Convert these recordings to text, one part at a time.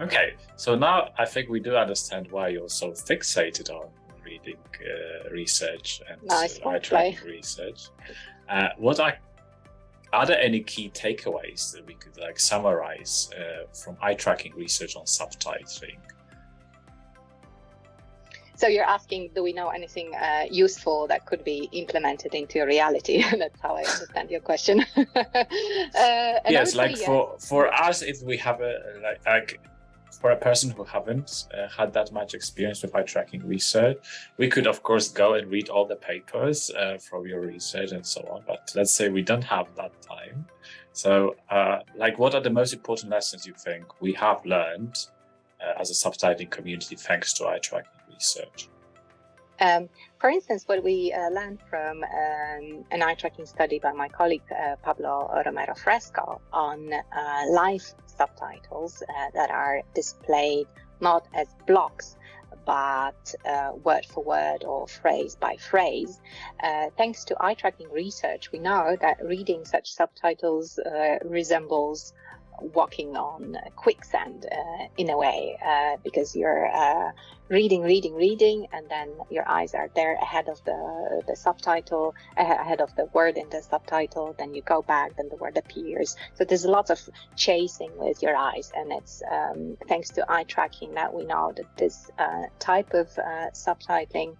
Okay, so now I think we do understand why you're so fixated on reading uh, research and nice uh, eye tracking research. Uh, what are are there any key takeaways that we could like summarize uh, from eye tracking research on subtitling? So you're asking, do we know anything uh, useful that could be implemented into reality? That's how I understand your question. uh, yes, like yes. for for us, if we have a like, like for a person who haven't uh, had that much experience with eye tracking research, we could of course go and read all the papers uh, from your research and so on. But let's say we don't have that time. So uh, like what are the most important lessons you think we have learned uh, as a subtitling community thanks to eye tracking research? Um, for instance, what we uh, learned from um, an eye tracking study by my colleague uh, Pablo Romero Fresco on uh, live subtitles uh, that are displayed not as blocks but uh, word for word or phrase by phrase. Uh, thanks to eye tracking research, we know that reading such subtitles resembles walking on quicksand uh, in a way uh, because you're uh, reading reading reading and then your eyes are there ahead of the the subtitle ahead of the word in the subtitle then you go back then the word appears. So there's lots of chasing with your eyes and it's um, thanks to eye tracking that we know that this uh, type of uh, subtitling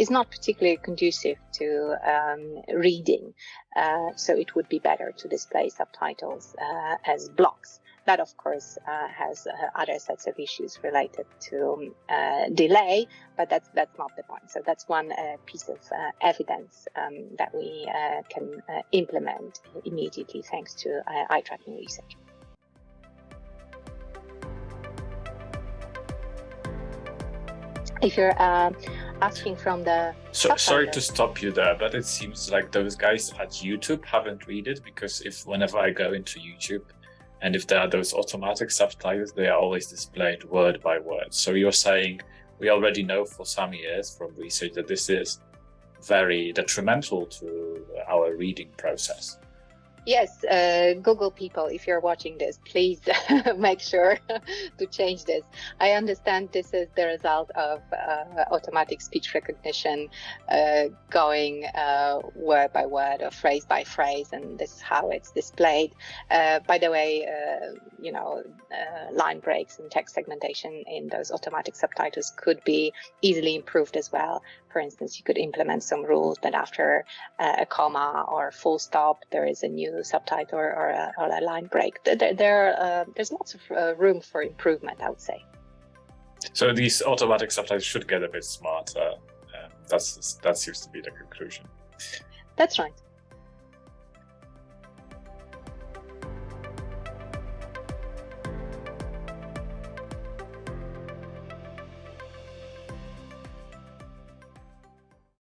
is not particularly conducive to um, reading. Uh, so it would be better to display subtitles uh, as blocks. That, of course, uh, has uh, other sets of issues related to uh, delay, but that's that's not the point. So that's one uh, piece of evidence um, that we can implement immediately thanks to eye tracking research. if you're uh, asking from the so, sorry to stop you there but it seems like those guys at youtube haven't read it because if whenever i go into youtube and if there are those automatic subtitles they are always displayed word by word. So you're saying we already know for some years from research that this is very detrimental to our reading process Yes, uh, Google people, if you're watching this, please make sure to change this. I understand this is the result of uh, automatic speech recognition uh, going uh, word by word or phrase by phrase, and this is how it's displayed. Uh, by the way, uh, you know, line breaks and text segmentation in those automatic subtitles could be easily improved as well. For instance, you could implement some rules that after a comma or full stop, there is a new subtitle or, or, a, or a, line break. There, there uh, there's lots of uh, room for improvement, I would say. So these automatic subtitles should get a bit smarter. Um, that's that seems to be the conclusion. That's right.